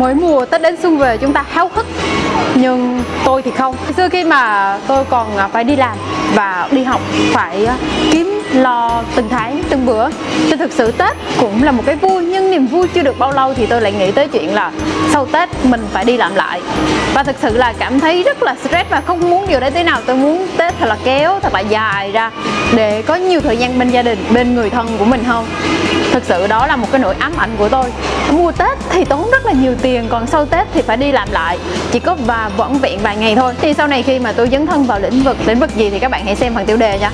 mỗi mùa Tết đến xuân về chúng ta háo hức nhưng tôi thì không. Xưa khi mà tôi còn à, phải đi làm và đi học, phải à, kiếm lo từng tháng, từng bữa. Thì thực sự Tết cũng là một cái vui, nhưng niềm vui chưa được bao lâu thì tôi lại nghĩ tới chuyện là sau Tết mình phải đi làm lại. Và thực sự là cảm thấy rất là stress và không muốn điều đấy thế nào. Tôi muốn Tết thật là kéo, thật là dài ra để có nhiều thời gian bên gia đình, bên người thân của mình hơn. Thực sự đó là một cái nỗi ám ảnh của tôi. Mua Tết thì tốn rất là nhiều tiền, còn sau Tết thì phải đi làm lại. Chỉ có và vẫn vẹn vài ngày thôi. Thì sau này khi mà tôi dấn thân vào lĩnh vực lĩnh vực gì thì các bạn hãy xem phần tiêu đề nha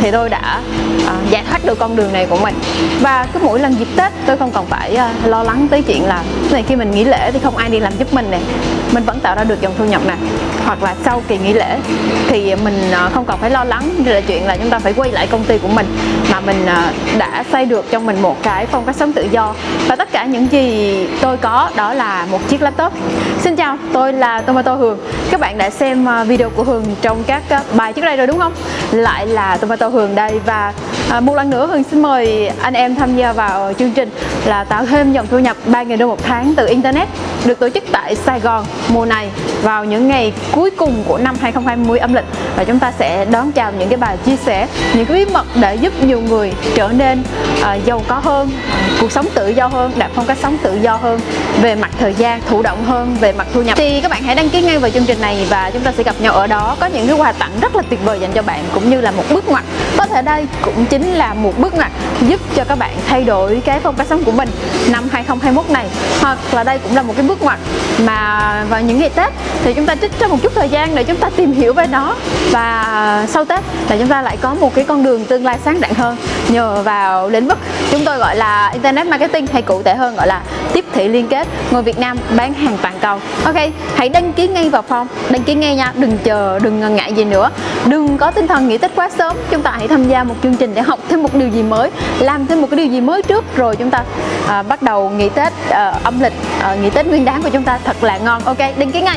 thì tôi đã à, giải thoát được con đường này của mình. Và cứ mỗi lần dịp Tết tôi không còn phải à, lo lắng tới chuyện là này khi mình nghỉ lễ thì không ai đi làm giúp mình này mình vẫn tạo ra được dòng thu nhập này hoặc là sau kỳ nghỉ lễ thì mình à, không còn phải lo lắng là chuyện là chúng ta phải quay lại công ty của mình mà mình à, đã xây được trong mình một cái phong cách sống tự do. Và tất cả những gì tôi có đó là một chiếc laptop. Xin chào, tôi là Tomato Hường. Các bạn đã xem à, video của Hường trong các à, bài trước đây rồi đúng không? Lại là Tomato Hường đây và à, một lần nữa Hường xin mời anh em tham gia vào chương trình là tạo thêm dòng thu nhập 3.000 đô một tháng từ Internet được tổ chức tại Sài Gòn mùa này vào những ngày cuối cùng của năm 2020 âm lịch. Và chúng ta sẽ đón chào những cái bài chia sẻ những cái bí mật để giúp nhiều người trở nên uh, giàu có hơn cuộc sống tự do hơn đạt phong cách sống tự do hơn về mặt thời gian thụ động hơn về mặt thu nhập. Thì các bạn hãy đăng ký ngay vào chương trình này và chúng ta sẽ gặp nhau ở đó. Có những cái quà tặng rất là tuyệt vời dành cho bạn cũng như là một bước ngoặt. Có thể đây cũng chính là một bước ngoặt giúp cho các bạn thay đổi cái phong cách sống của mình năm 2021 này. Hoặc là đây cũng là một cái bước ngoặt mà vào những ngày Tết thì chúng ta trích ra một chút thời gian để chúng ta tìm hiểu về nó. Và sau Tết là chúng ta lại có một cái con đường tương lai sáng rạng hơn. Nhờ vào lĩnh vực chúng tôi gọi là internet marketing hay cụ thể hơn gọi là tiếp thị liên kết người Việt Nam bán hàng toàn cầu. Ok, hãy đăng ký ngay vào form. Đăng ký ngay nha, đừng chờ, đừng ngần ngại gì nữa. Đừng có tinh thần nghỉ Tết quá sớm. Chúng ta hãy tham gia một chương trình để học thêm một điều gì mới làm thêm một cái điều gì mới trước rồi chúng ta à, bắt đầu nghỉ Tết à, âm lịch à, nghỉ Tết nguyên đáng của chúng ta thật là ngon. Ok đăng ký ngay.